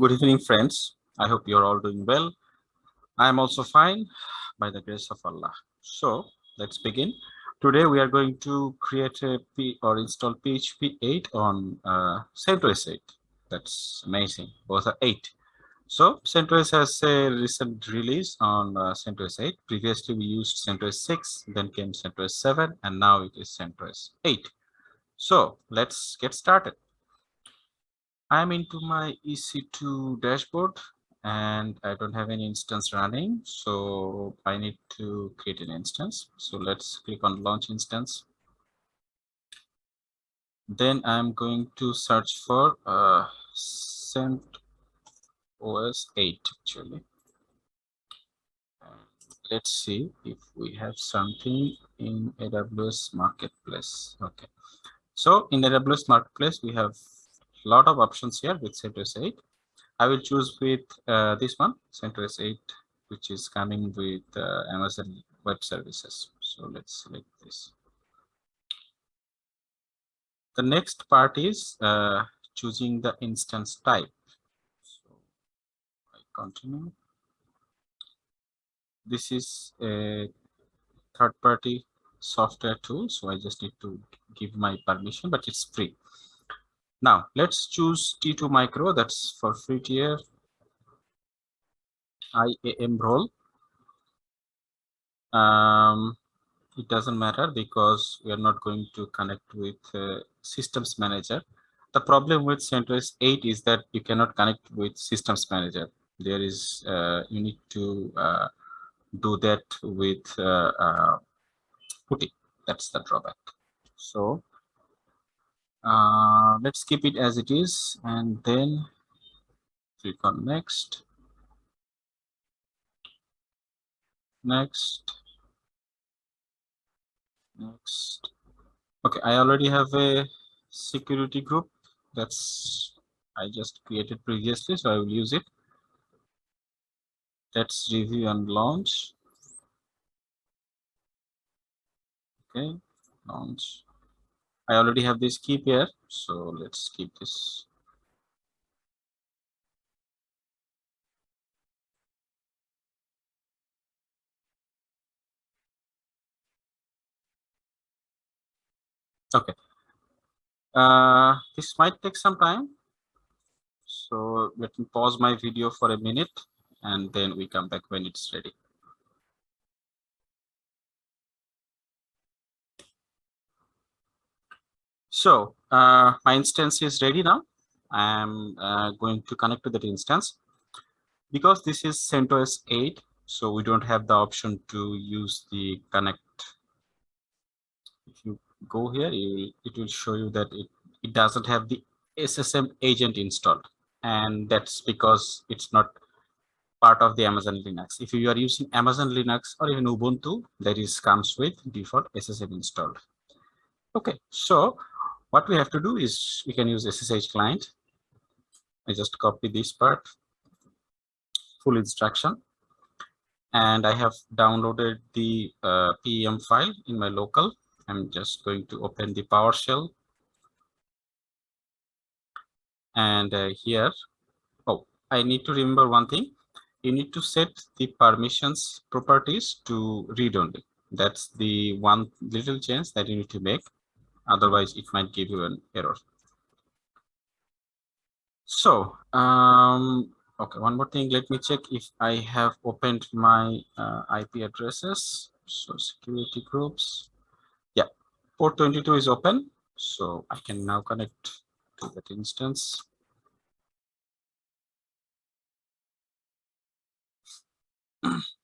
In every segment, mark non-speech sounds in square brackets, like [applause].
Good evening, friends. I hope you're all doing well. I am also fine by the grace of Allah. So let's begin. Today we are going to create a P or install PHP 8 on uh, CentOS 8. That's amazing. Both are 8. So CentOS has a recent release on uh, CentOS 8. Previously we used CentOS 6, then came CentOS 7, and now it is CentOS 8. So let's get started. I'm into my EC2 dashboard and I don't have any instance running. So I need to create an instance. So let's click on launch instance. Then I'm going to search for uh, CentOS 8 actually. let's see if we have something in AWS Marketplace. Okay. So in AWS Marketplace, we have lot of options here with CentOS 8. I will choose with uh, this one, CentOS 8, which is coming with uh, Amazon Web Services. So let's select this. The next part is uh, choosing the instance type. So I continue. This is a third-party software tool, so I just need to give my permission, but it's free. Now let's choose T2 micro, that's for free tier IAM role. Um, it doesn't matter because we are not going to connect with uh, systems manager. The problem with CentOS 8 is that you cannot connect with systems manager. There is, uh, you need to uh, do that with uh, uh, PuTTY. That's the drawback. So uh, let's keep it as it is and then click on next. Next. Next. Okay i already have a security group. That's i just created previously so i will use it. Let's review and launch. Okay launch I already have this key here, so let's keep this. Okay. Uh, this might take some time. So let me pause my video for a minute and then we come back when it's ready. So uh, my instance is ready now. I'm uh, going to connect to that instance. Because this is CentOS 8, so we don't have the option to use the connect. If you go here, it will show you that it, it doesn't have the SSM agent installed. And that's because it's not part of the Amazon Linux. If you are using Amazon Linux or even Ubuntu, that is comes with default SSM installed. Okay, so what we have to do is we can use SSH client. I just copy this part, full instruction. And I have downloaded the uh, PEM file in my local. I'm just going to open the PowerShell. And uh, here, oh, I need to remember one thing. You need to set the permissions properties to read only. That's the one little change that you need to make otherwise it might give you an error. So um okay one more thing. Let me check if i have opened my uh, ip addresses. So security groups. Yeah port 22 is open. So i can now connect to that instance [clears throat]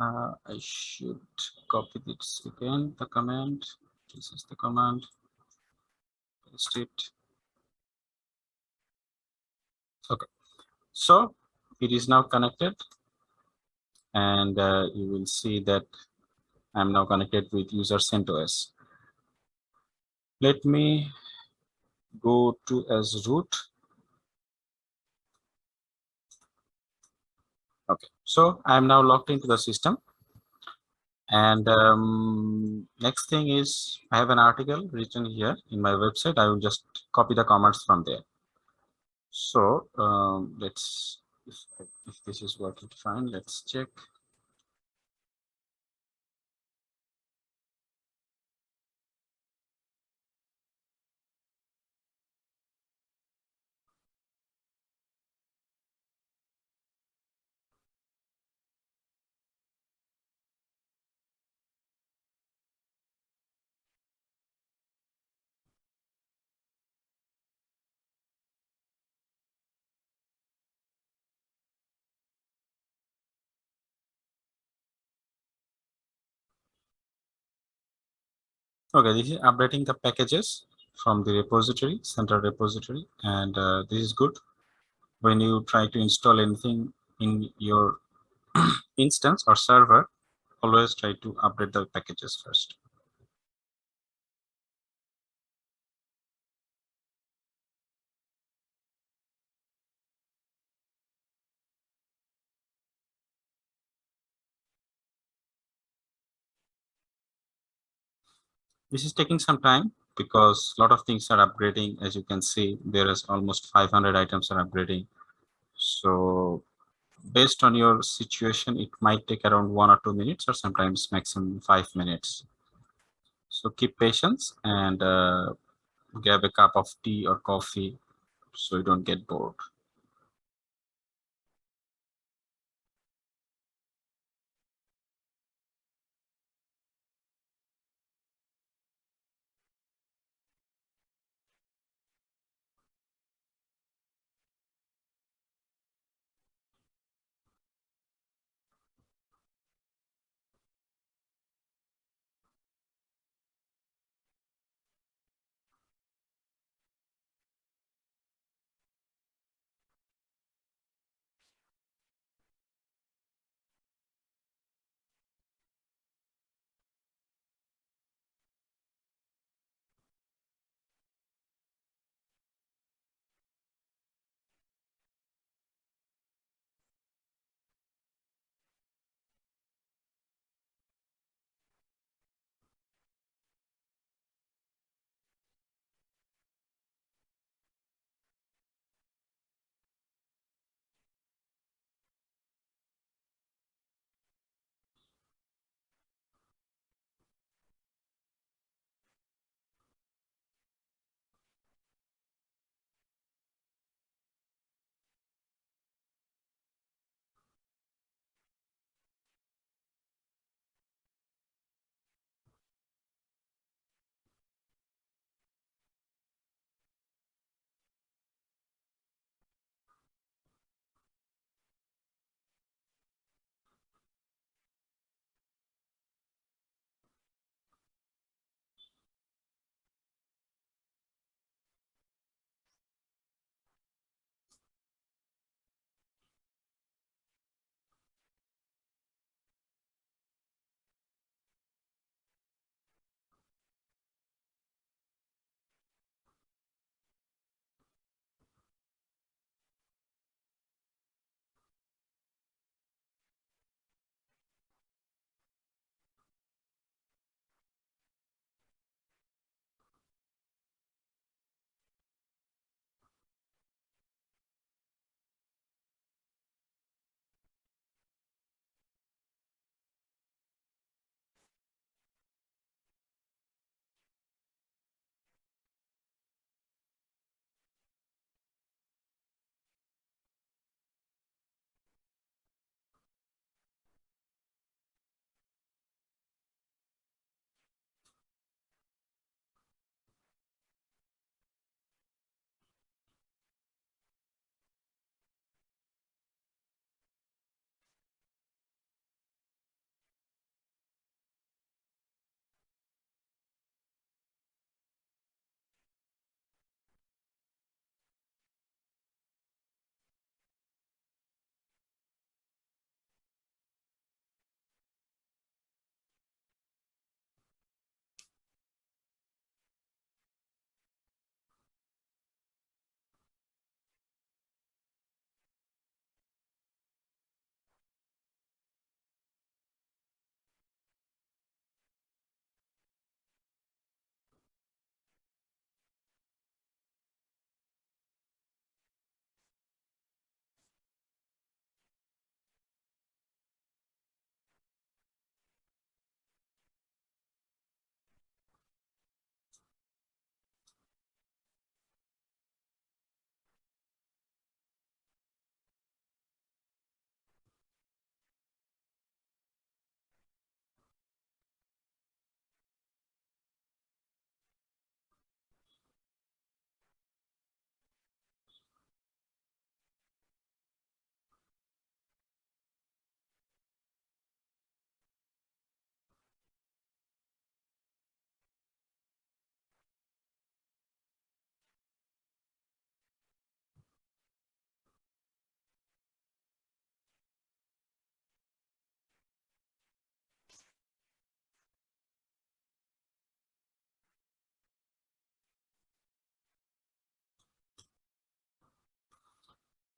uh, i should copy this again the command. This is the command. Paste it. Okay. So it is now connected. And uh, you will see that i'm now connected with user CentOS. Let me go to as root Okay, so I'm now logged into the system. And um, next thing is I have an article written here in my website. I will just copy the comments from there. So um, let's, if, if this is working fine, let's check. Okay, this is updating the packages from the repository, central repository, and uh, this is good. When you try to install anything in your [clears throat] instance or server, always try to update the packages first. This is taking some time because a lot of things are upgrading. As you can see, there is almost 500 items are upgrading. So based on your situation, it might take around one or two minutes or sometimes maximum five minutes. So keep patience and uh, grab a cup of tea or coffee so you don't get bored.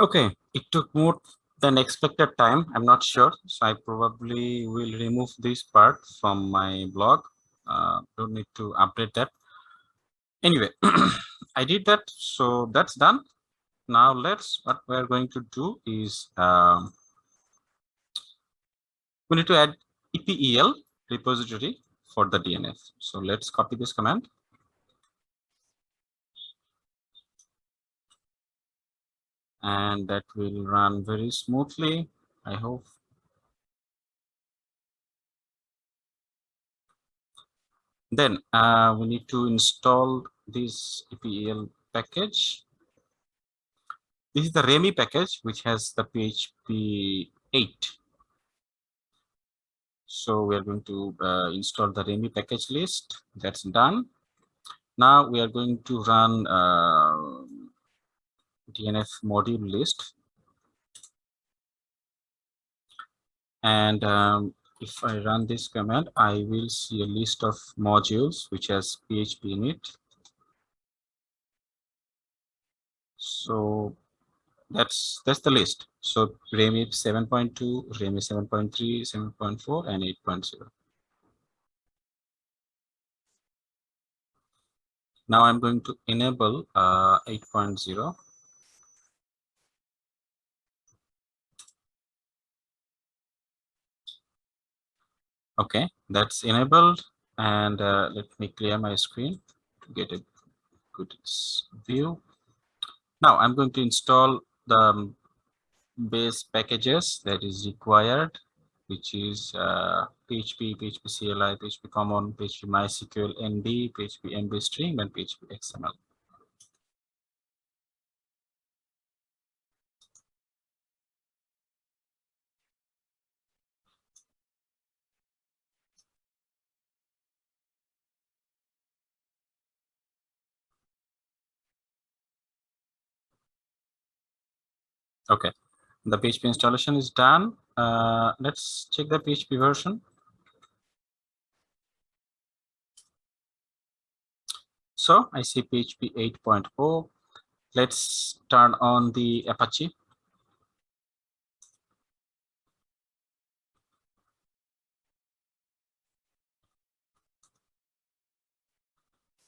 Okay, it took more than expected time. I'm not sure. So I probably will remove this part from my blog. Uh, don't need to update that. Anyway, [clears throat] I did that. So that's done. Now let's, what we're going to do is um, we need to add EPEL repository for the DNF. So let's copy this command. And that will run very smoothly, I hope. Then uh, we need to install this EPEL package. This is the REMI package, which has the PHP 8 so we are going to uh, install the REMI package list. That's done. Now we are going to run uh, DNF module list. And um, if I run this command, I will see a list of modules which has PHP in it. So that's that's the list. So REMI 7.2, REMI 7.3, 7.4, and 8.0. Now I'm going to enable uh, 8.0. Okay, that's enabled. And uh, let me clear my screen to get a good view. Now I'm going to install the um, base packages that is required, which is uh, PHP, PHP CLI, PHP Common, PHP MySQL ND, PHP mbstring, and PHP XML. Okay, the PHP installation is done. Uh, let's check the PHP version. So I see PHP 8.0. Let's turn on the Apache.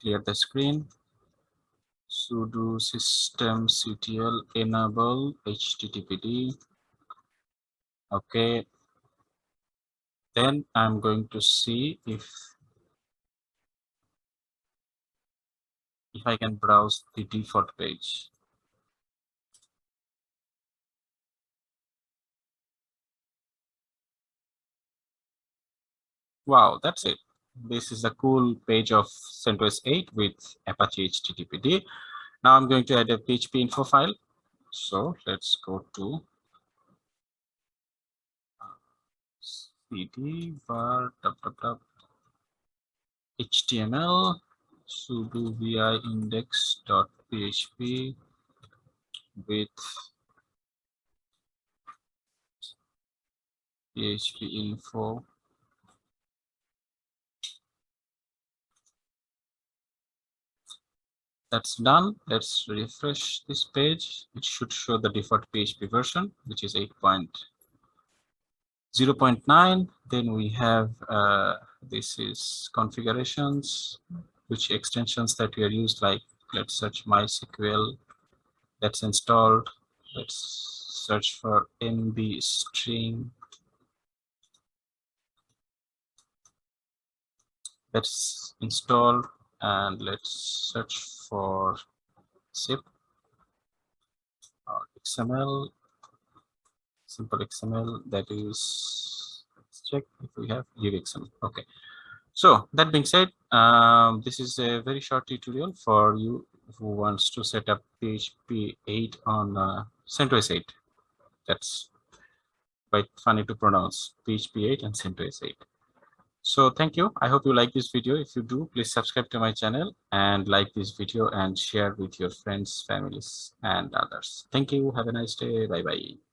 Clear the screen sudo systemctl enable httpd. Okay. Then i'm going to see if if i can browse the default page. Wow that's it. This is a cool page of CentOS 8 with Apache HTTPD. Now I'm going to add a PHP info file. So let's go to cd var html sudo vi index.php with php info that's done. Let's refresh this page. It should show the default php version which is 8.0.9 then we have uh, this is configurations which extensions that we are used like let's search mysql that's installed let's search for mb string. That's installed and let's search for zip or XML, simple XML that is, let's check if we have XML. Okay. So that being said, um, this is a very short tutorial for you who wants to set up PHP 8 on uh, CentOS 8. That's quite funny to pronounce PHP 8 and CentOS 8. So thank you. I hope you like this video. If you do, please subscribe to my channel and like this video and share with your friends, families, and others. Thank you. Have a nice day. Bye-bye.